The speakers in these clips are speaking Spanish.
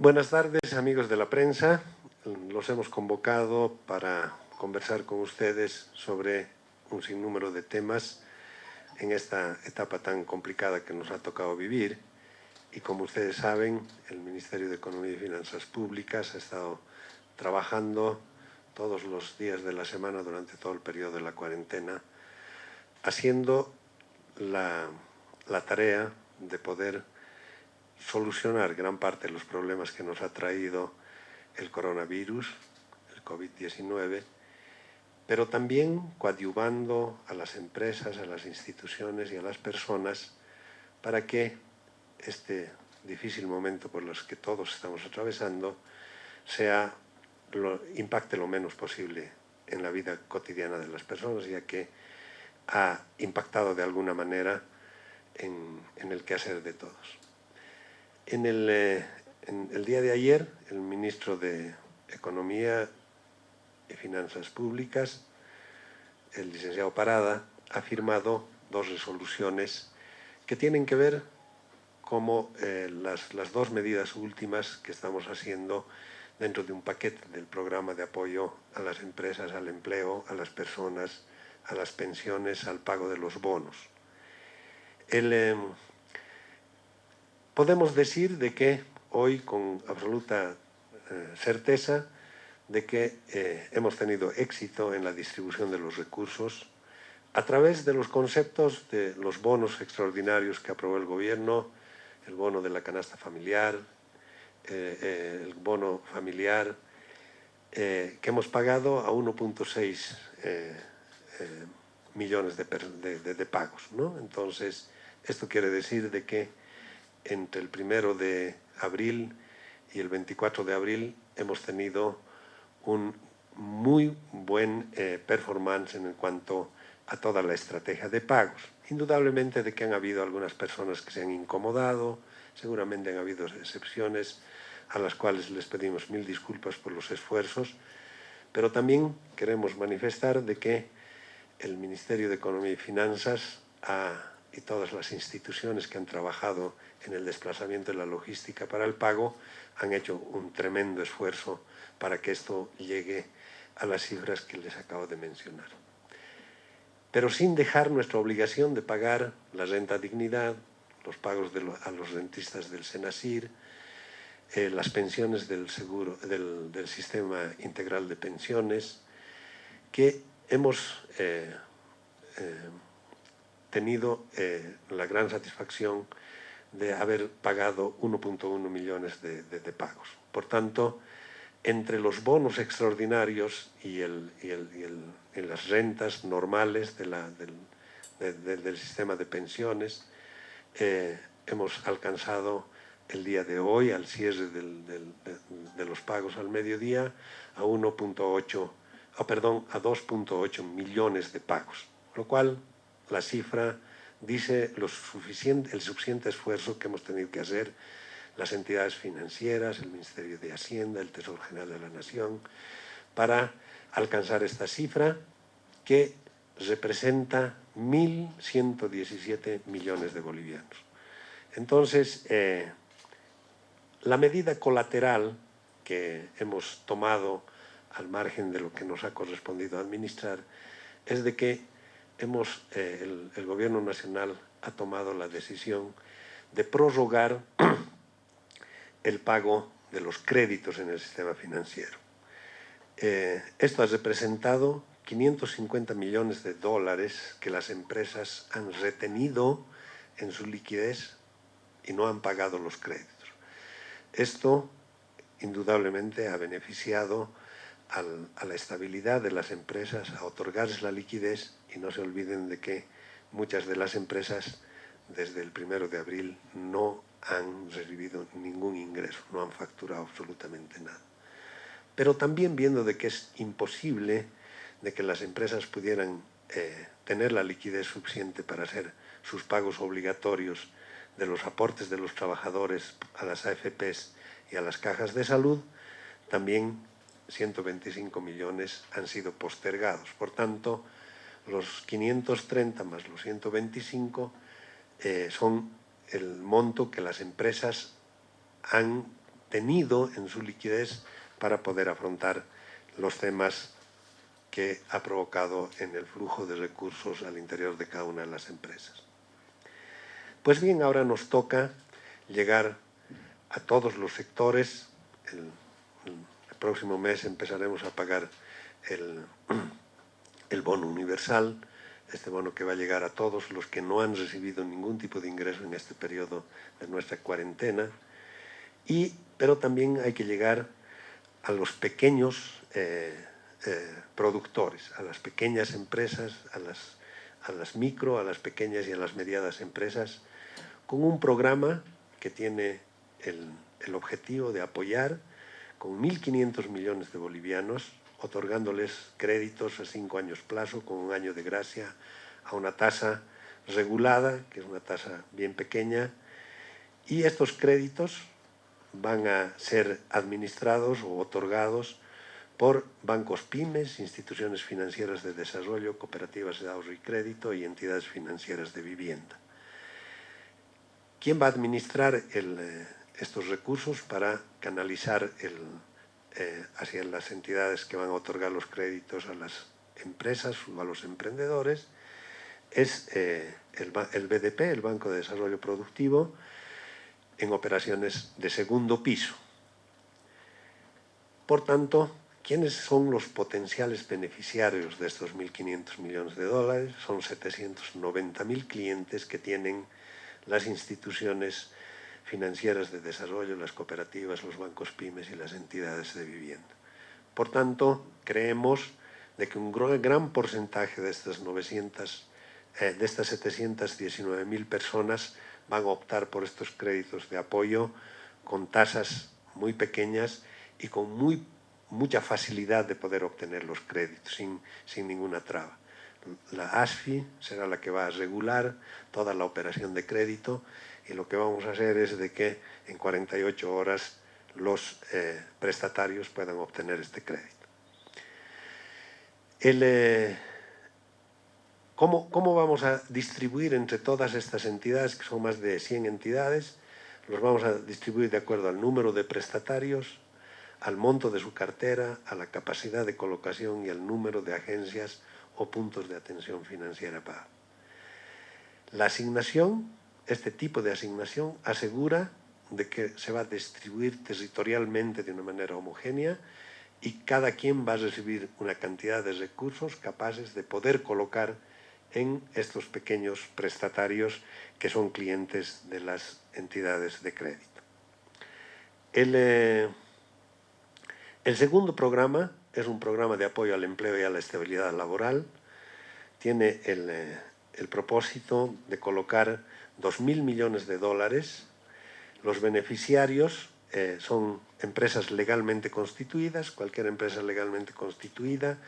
Buenas tardes, amigos de la prensa. Los hemos convocado para conversar con ustedes sobre un sinnúmero de temas en esta etapa tan complicada que nos ha tocado vivir. Y como ustedes saben, el Ministerio de Economía y Finanzas Públicas ha estado trabajando todos los días de la semana durante todo el periodo de la cuarentena, haciendo la, la tarea de poder solucionar gran parte de los problemas que nos ha traído el coronavirus, el COVID-19, pero también coadyuvando a las empresas, a las instituciones y a las personas para que este difícil momento por los que todos estamos atravesando sea impacte lo menos posible en la vida cotidiana de las personas, ya que ha impactado de alguna manera en el quehacer de todos. En el, eh, el día de ayer, el ministro de Economía y Finanzas Públicas, el licenciado Parada, ha firmado dos resoluciones que tienen que ver como eh, las, las, dos medidas últimas que estamos haciendo dentro de un paquete del programa de apoyo a las empresas, al empleo, a las personas, a las pensiones, al pago de los bonos. El, eh, podemos decir de que hoy con absoluta eh, certeza de que eh, hemos tenido éxito en la distribución de los recursos a través de los conceptos de los bonos extraordinarios que aprobó el gobierno, el bono de la canasta familiar, eh, eh el bono familiar, eh, que hemos pagado a 1.6 eh, millones de, de, de, pagos. ¿no? Entonces, esto quiere decir de que entre el primero de abril y el 24 de abril hemos tenido un muy buen eh, performance en cuanto a toda la estrategia de pagos. Indudablemente de que han habido algunas personas que se han incomodado, seguramente han habido excepciones a las cuales les pedimos mil disculpas por los esfuerzos, pero también queremos manifestar de que el Ministerio de Economía y Finanzas ha, y todas las instituciones que han trabajado en el desplazamiento de la logística para el pago han hecho un tremendo esfuerzo para que esto llegue a las cifras que les acabo de mencionar. Pero sin dejar nuestra obligación de pagar la renta dignidad, los pagos de lo, a los rentistas del Senasir, eh, las pensiones del, seguro, del, del, sistema integral de pensiones, que hemos eh, eh, tenido eh, la gran satisfacción de haber pagado 1.1 millones de, de, de, pagos. Por tanto, entre los bonos extraordinarios y, el, y, el, y, el, y las rentas normales de la, del, de, del, sistema de pensiones, eh, hemos alcanzado el día de hoy, al cierre del, del, de, los pagos al mediodía, a 1.8, oh, perdón, a 2.8 millones de pagos, lo cual la cifra dice lo suficiente, el suficiente esfuerzo que hemos tenido que hacer las entidades financieras, el Ministerio de Hacienda, el Tesoro General de la Nación, para alcanzar esta cifra que representa 1.117 millones de bolivianos. Entonces, eh, la medida colateral que hemos tomado al margen de lo que nos ha correspondido administrar es de que hemos, eh, el, Gobierno Nacional ha tomado la decisión de prorrogar el pago de los créditos en el sistema financiero. Eh, esto ha representado 550 millones de dólares que las empresas han retenido en su liquidez y no han pagado los créditos. Esto indudablemente ha beneficiado a la estabilidad de las empresas, a otorgarles la liquidez y no se olviden de que muchas de las empresas desde el primero de abril no han recibido ningún ingreso, no han facturado absolutamente nada. Pero también viendo de que es imposible de que las empresas pudieran eh, tener la liquidez suficiente para hacer sus pagos obligatorios de los aportes de los trabajadores a las AFPs y a las cajas de salud, también 125 millones han sido postergados. Por tanto, los 530 más los 125 eh, son el monto que las empresas han tenido en su liquidez para poder afrontar los temas que ha provocado en el flujo de recursos al interior de cada una de las empresas. Pues bien, ahora nos toca llegar a todos los sectores. El, próximo mes empezaremos a pagar el, el bono universal, este bono que va a llegar a todos los que no han recibido ningún tipo de ingreso en este periodo de nuestra cuarentena, y, pero también hay que llegar a los pequeños eh, eh, productores, a las pequeñas empresas, a las, a las micro, a las pequeñas y a las medianas empresas, con un programa que tiene el, el objetivo de apoyar con 1.500 millones de bolivianos, otorgándoles créditos a cinco años plazo, con un año de gracia, a una tasa regulada, que es una tasa bien pequeña, y estos créditos van a ser administrados o otorgados por bancos pymes, instituciones financieras de desarrollo, cooperativas de ahorro y crédito y entidades financieras de vivienda. ¿Quién va a administrar eh, estos recursos para canalizar eh, hacia las entidades que van a otorgar los créditos a las empresas o a los emprendedores? Es eh, el, el BDP, el Banco de Desarrollo Productivo, en operaciones de segundo piso. Por tanto, ¿quiénes son los potenciales beneficiarios de estos 1.500 millones de dólares? Son 790.000 clientes que tienen las instituciones financieras de desarrollo, las cooperativas, los bancos pymes y las entidades de vivienda. Por tanto, creemos de que un gran porcentaje de estas 900, eh, de estas 719.000 personas van a optar por estos créditos de apoyo con tasas muy pequeñas y con muy, mucha facilidad de poder obtener los créditos sin, sin ninguna traba. La ASFI será la que va a regular toda la operación de crédito y lo que vamos a hacer es de que en 48 horas los eh, prestatarios puedan obtener este crédito. El, eh, ¿Cómo, ¿Cómo vamos a distribuir entre todas estas entidades, que son más de 100 entidades? Los vamos a distribuir de acuerdo al número de prestatarios, al monto de su cartera, a la capacidad de colocación y al número de agencias o puntos de atención financiera para. La asignación, este tipo de asignación, asegura de que se va a distribuir territorialmente de una manera homogénea y cada quien va a recibir una cantidad de recursos capaces de poder colocar en estos pequeños prestatarios que son clientes de las entidades de crédito. El, eh, el segundo programa es un programa de apoyo al empleo y a la estabilidad laboral. Tiene el, eh, el propósito de colocar 2.000 millones de dólares. Los beneficiarios eh, son empresas legalmente constituidas, cualquier empresa legalmente constituida,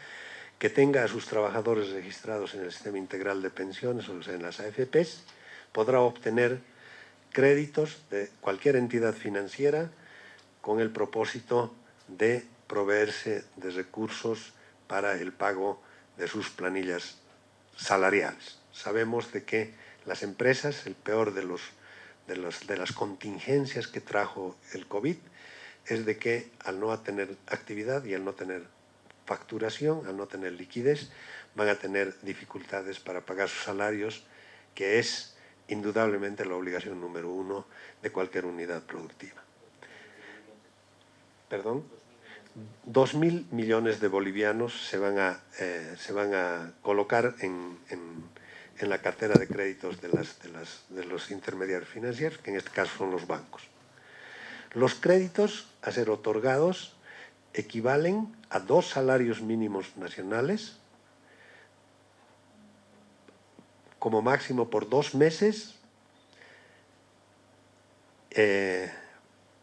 que tenga a sus trabajadores registrados en el sistema integral de pensiones o en las AFPs, podrá obtener créditos de cualquier entidad financiera con el propósito de proveerse de recursos para el pago de sus planillas salariales. Sabemos de que las empresas, el peor de, los, de, los, de las contingencias que trajo el COVID, es de que al no tener actividad y al no tener facturación, al no tener liquidez, van a tener dificultades para pagar sus salarios, que es indudablemente la obligación número uno de cualquier unidad productiva. ¿Perdón? 2.000 millones de bolivianos se van a, eh, se van a colocar en, la cartera de créditos de los intermediarios financieros, que en este caso son los bancos. Los créditos a ser otorgados equivalen a dos salarios mínimos nacionales, como máximo por dos meses, eh,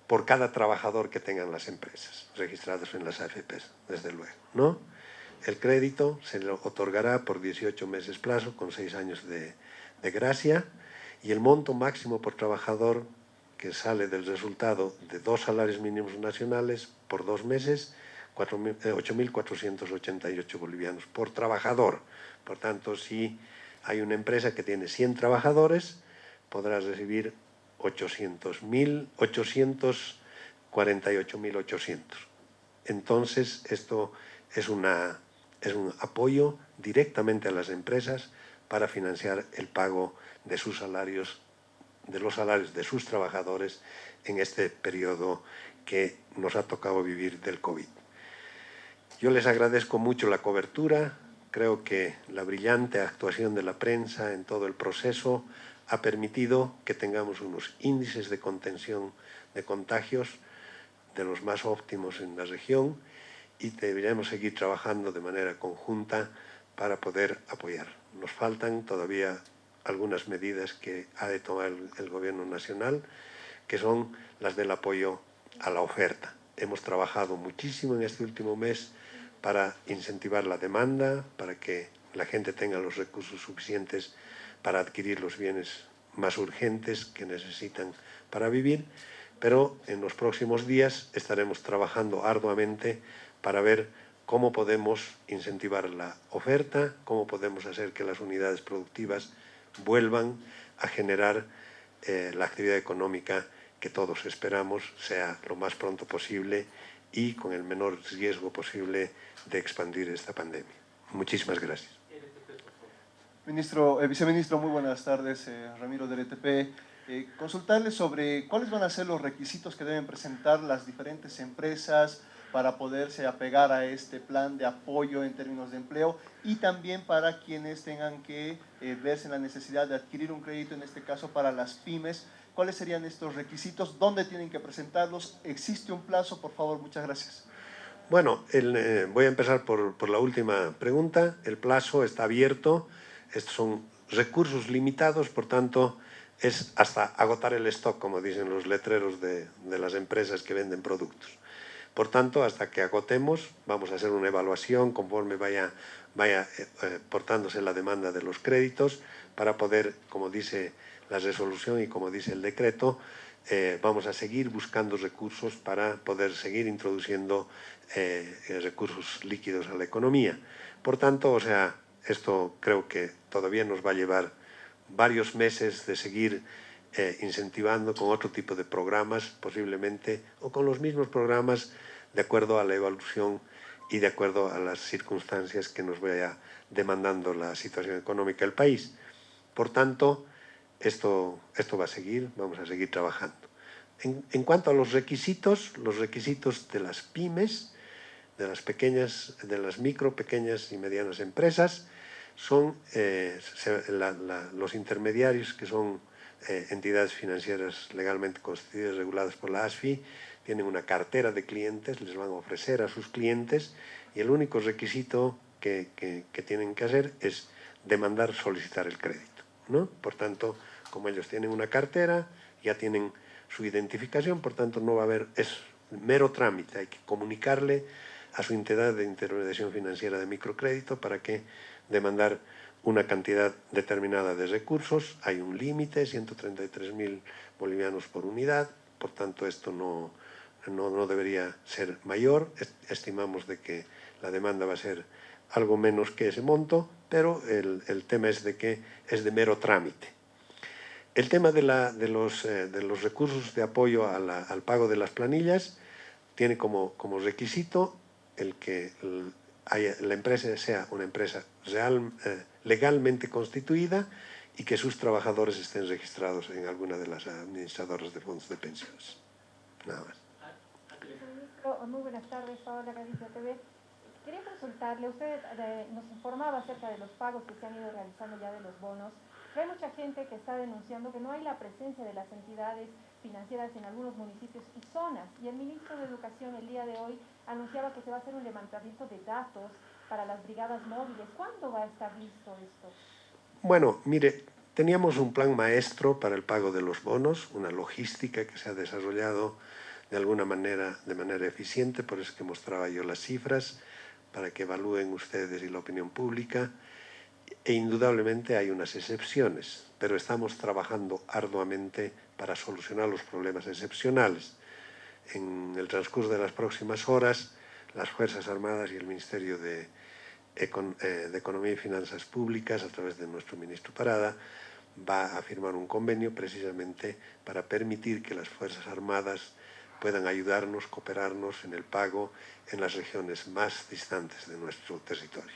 por cada trabajador que tengan las empresas registradas en las AFPs, desde luego. ¿no? El crédito se le otorgará por 18 meses plazo, con 6 años de, de gracia, y el monto máximo por trabajador que sale del resultado de dos salarios mínimos nacionales por dos meses, 8.488 eh, bolivianos por trabajador. Por tanto, si hay una empresa que tiene 100 trabajadores, podrá recibir 800.000 800 48.800. Entonces, esto es, una, es un apoyo directamente a las empresas para financiar el pago de sus salarios, de los salarios de sus trabajadores en este periodo que nos ha tocado vivir del COVID. Yo les agradezco mucho la cobertura, creo que la brillante actuación de la prensa en todo el proceso ha permitido que tengamos unos índices de contención de contagios de los más óptimos en la región y deberíamos seguir trabajando de manera conjunta para poder apoyar. Nos faltan todavía algunas medidas que ha de tomar el Gobierno Nacional, que son las del apoyo a la oferta. Hemos trabajado muchísimo en este último mes para incentivar la demanda, para que la gente tenga los recursos suficientes para adquirir los bienes más urgentes que necesitan para vivir, pero en los próximos días estaremos trabajando arduamente para ver cómo podemos incentivar la oferta, cómo podemos hacer que las unidades productivas vuelvan a generar eh, la actividad económica que todos esperamos sea lo más pronto posible y con el menor riesgo posible de expandir esta pandemia. Muchísimas gracias. Ministro, eh, viceministro, muy buenas tardes. Eh, Ramiro del ETP. Eh, consultarle sobre cuáles van a ser los requisitos que deben presentar las diferentes empresas para poderse apegar a este plan de apoyo en términos de empleo y también para quienes tengan que verse en la necesidad de adquirir un crédito, en este caso para las pymes. ¿Cuáles serían estos requisitos? ¿Dónde tienen que presentarlos? ¿Existe un plazo? Por favor, muchas gracias. Bueno, el, voy a empezar por, por la última pregunta. El plazo está abierto estos son recursos limitados, por tanto, es hasta agotar el stock, como dicen los letreros de, las empresas que venden productos. Por tanto, hasta que agotemos, vamos a hacer una evaluación conforme vaya, vaya eh, eh, portándose la demanda de los créditos para poder, como dice la resolución y como dice el decreto, eh, vamos a seguir buscando recursos para poder seguir introduciendo recursos líquidos a la economía. Por tanto, o sea, esto creo que todavía nos va a llevar varios meses de seguir incentivando con otro tipo de programas, posiblemente, o con los mismos programas de acuerdo a la evolución y de acuerdo a las circunstancias que nos vaya demandando la situación económica del país. Por tanto, esto, esto va a seguir, vamos a seguir trabajando. En, cuanto a los requisitos, los requisitos de las pymes, de las pequeñas, de las micro, pequeñas y medianas empresas, son eh, los intermediarios que son eh, entidades financieras legalmente constituidas, reguladas por la ASFI, tienen una cartera de clientes, les van a ofrecer a sus clientes y el único requisito que, tienen que hacer es demandar, solicitar el crédito. ¿no? Por tanto, como ellos tienen una cartera, ya tienen su identificación, por tanto no va a haber, es mero trámite, hay que comunicarle a su entidad de intermediación financiera de microcrédito para que demandar una cantidad determinada de recursos, hay un límite, 133.000 bolivianos por unidad, por tanto esto no, no, debería ser mayor, estimamos de que la demanda va a ser algo menos que ese monto, pero el, tema es de que es de mero trámite. El tema de, la, de, los, eh, de los, recursos de apoyo al pago de las planillas tiene como, como requisito el que la empresa sea una empresa real, eh, legalmente constituida y que sus trabajadores estén registrados en alguna de las administradoras de fondos de pensiones. Nada más. Muy buenas tardes, Paola Galicia TV. Quería consultarle, usted eh, nos informaba acerca de los pagos que se han ido realizando ya de los bonos. Hay mucha gente que está denunciando que no hay la presencia de las entidades financieras en algunos municipios y zonas. Y el ministro de Educación el día de hoy anunciaba que se va a hacer un levantamiento de datos para las brigadas móviles. ¿Cuándo va a estar listo esto? Bueno, mire, teníamos un plan maestro para el pago de los bonos, una logística que se ha desarrollado de alguna manera, de manera eficiente, por eso que mostraba yo las cifras, para que evalúen ustedes y la opinión pública. E indudablemente hay unas excepciones, pero estamos trabajando arduamente para solucionar los problemas excepcionales. En el transcurso de las próximas horas, las Fuerzas Armadas y el Ministerio de, eh, Economía y Finanzas Públicas, a través de nuestro ministro Parada, va a firmar un convenio precisamente para permitir que las Fuerzas Armadas puedan ayudarnos, cooperarnos en el pago en las regiones más distantes de nuestro territorio.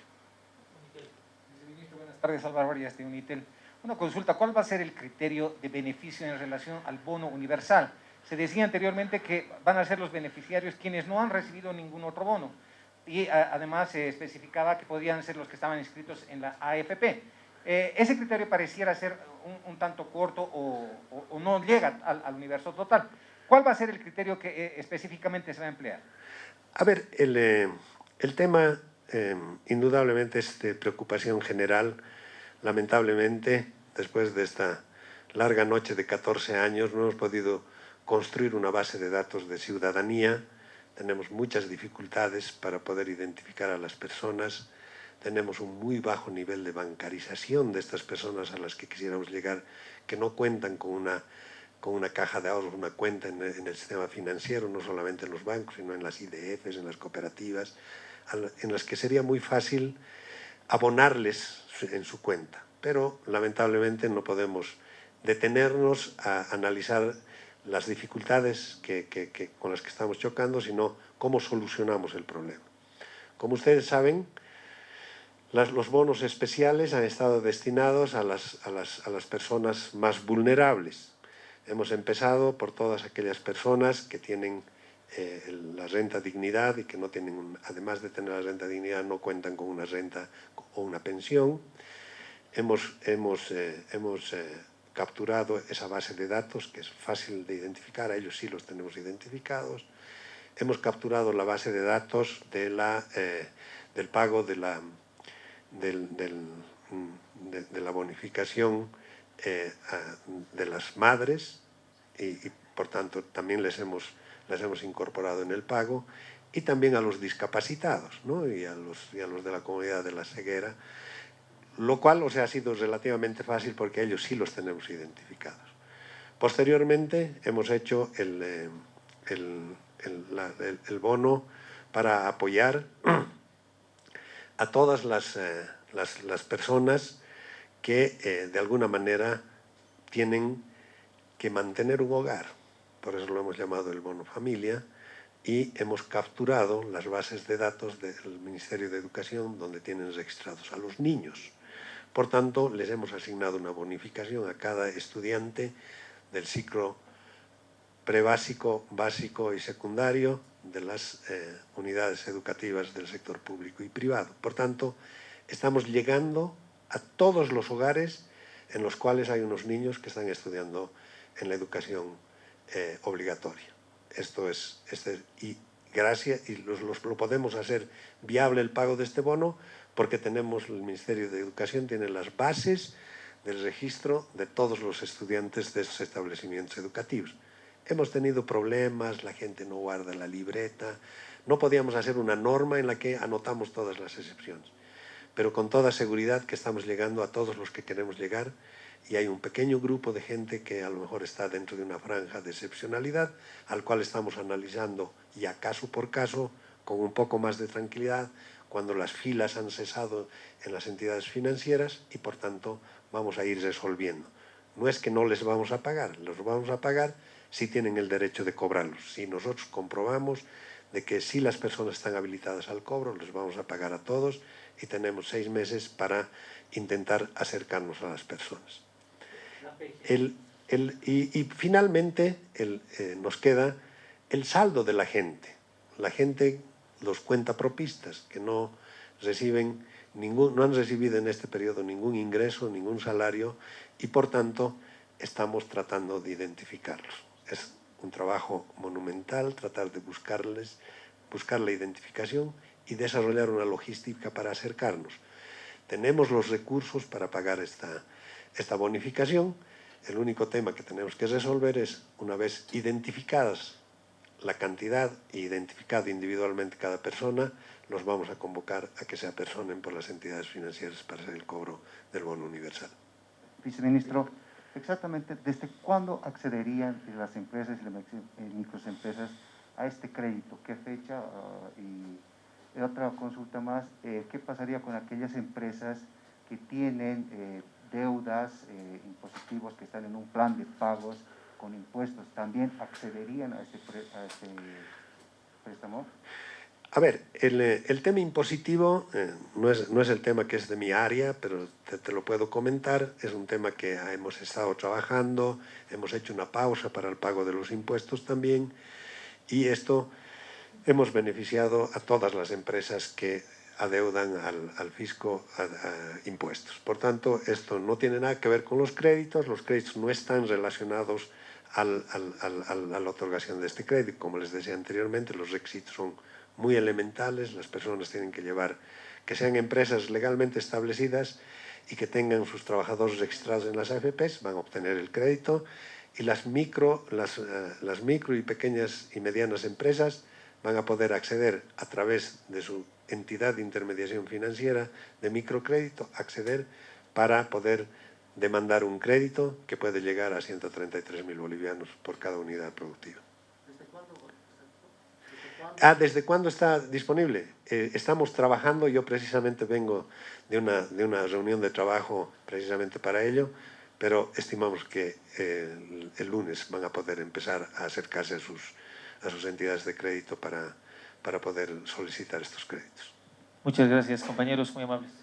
Buenas tardes, Álvaro Arias de Unitel. Una consulta, ¿cuál va a ser el criterio de beneficio en relación al bono universal? Se decía anteriormente que van a ser los beneficiarios quienes no han recibido ningún otro bono y además se especificaba que podían ser los que estaban inscritos en la AFP. Eh, ese criterio pareciera ser un, tanto corto o, no llega al, universo total. ¿Cuál va a ser el criterio que eh, específicamente se va a emplear? A ver, el, eh, el tema indudablemente es de preocupación general. Lamentablemente, después de esta larga noche de 14 años, no hemos podido construir una base de datos de ciudadanía, tenemos muchas dificultades para poder identificar a las personas, tenemos un muy bajo nivel de bancarización de estas personas a las que quisiéramos llegar, que no cuentan con una, con una caja de ahorros, una cuenta en el, en el sistema financiero, no solamente en los bancos, sino en las IDFs, en las cooperativas, en las que sería muy fácil abonarles en su cuenta. Pero lamentablemente no podemos detenernos a analizar las dificultades que, con las que estamos chocando, sino cómo solucionamos el problema. Como ustedes saben, los bonos especiales han estado destinados a las, a, las, personas más vulnerables. Hemos empezado por todas aquellas personas que tienen eh, la renta dignidad y que no tienen, además de tener la renta dignidad, no cuentan con una renta o una pensión. Hemos, hemos, eh, hemos eh, capturado esa base de datos, que es fácil de identificar, a ellos sí los tenemos identificados. Hemos capturado la base de datos de la, eh, del pago de la, del, del, de, la bonificación eh, de las madres y, y, por tanto también les hemos, les hemos incorporado en el pago y también a los discapacitados ¿no? y, a los, y a los de la comunidad de la ceguera lo cual o sea, ha sido relativamente fácil porque ellos sí los tenemos identificados. Posteriormente hemos hecho el, eh, el, el, bono para apoyar a todas las, eh, las, las personas que eh, de alguna manera tienen que mantener un hogar. Por eso lo hemos llamado el bono familia y hemos capturado las bases de datos del Ministerio de Educación donde tienen registrados a los niños. Por tanto, les hemos asignado una bonificación a cada estudiante del ciclo prebásico, básico y secundario de las eh, unidades educativas del sector público y privado. Por tanto, estamos llegando a todos los hogares en los cuales hay unos niños que están estudiando en la educación eh, obligatoria. Esto es, este, y gracias, y los, lo podemos hacer viable el pago de este bono porque tenemos, el Ministerio de Educación tiene las bases del registro de todos los estudiantes de esos establecimientos educativos. Hemos tenido problemas, la gente no guarda la libreta, no podíamos hacer una norma en la que anotamos todas las excepciones, pero con toda seguridad que estamos llegando a todos los que queremos llegar y hay un pequeño grupo de gente que a lo mejor está dentro de una franja de excepcionalidad al cual estamos analizando ya caso por caso con un poco más de tranquilidad cuando las filas han cesado en las entidades financieras y por tanto vamos a ir resolviendo. No es que no les vamos a pagar, los vamos a pagar si tienen el derecho de cobrarlos. Si nosotros comprobamos de que si las personas están habilitadas al cobro, les vamos a pagar a todos y tenemos seis meses para intentar acercarnos a las personas. El, el, y, y, finalmente el, eh, nos queda el saldo de la gente. La gente los cuentapropistas, que no reciben ningún, no han recibido en este periodo ningún ingreso, ningún salario, y por tanto estamos tratando de identificarlos. Es un trabajo monumental tratar de buscarles, buscar la identificación y desarrollar una logística para acercarnos. Tenemos los recursos para pagar esta, esta bonificación. El único tema que tenemos que resolver es, una vez identificadas la cantidad e identificado individualmente cada persona, los vamos a convocar a que se apersonen por las entidades financieras para hacer el cobro del bono universal. Viceministro, exactamente, ¿desde cuándo accederían las empresas y las eh, microempresas a este crédito? ¿Qué fecha? Uh, y otra consulta más, eh, ¿qué pasaría con aquellas empresas que tienen eh, deudas, eh, impositivos, que están en un plan de pagos con impuestos también accederían a pre- a este préstamo? A ver, el, eh, el tema impositivo eh, no, es, no es el tema que es de mi área, pero te, te lo puedo comentar. Es un tema que hemos estado trabajando, hemos hecho una pausa para el pago de los impuestos también y esto hemos beneficiado a todas las empresas que adeudan al, al fisco a- a impuestos. Por tanto, esto no tiene nada que ver con los créditos, los créditos no están relacionados al, al- al- a la otorgación de este crédito. Como les decía anteriormente, los requisitos son muy elementales, las personas tienen que llevar, que sean empresas legalmente establecidas y que tengan sus trabajadores registrados en las AFPs, van a obtener el crédito y las micro, las, eh, las micro y pequeñas y medianas empresas van a poder acceder a través de su entidad de intermediación financiera de microcrédito, acceder para poder demandar un crédito que puede llegar a 133.000 bolivianos por cada unidad productiva. Ah, ¿desde cuándo está disponible? Eh, estamos trabajando, yo precisamente vengo de una, de una reunión de trabajo precisamente para ello, pero estimamos que eh, el, el lunes van a poder empezar a acercarse a sus, a sus entidades de crédito para, para poder solicitar estos créditos. Muchas gracias, compañeros, muy amables.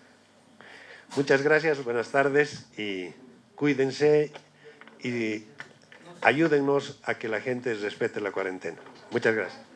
Muchas gracias, buenas tardes y cuídense y ayúdennos a que la gente respete la cuarentena. Muchas gracias.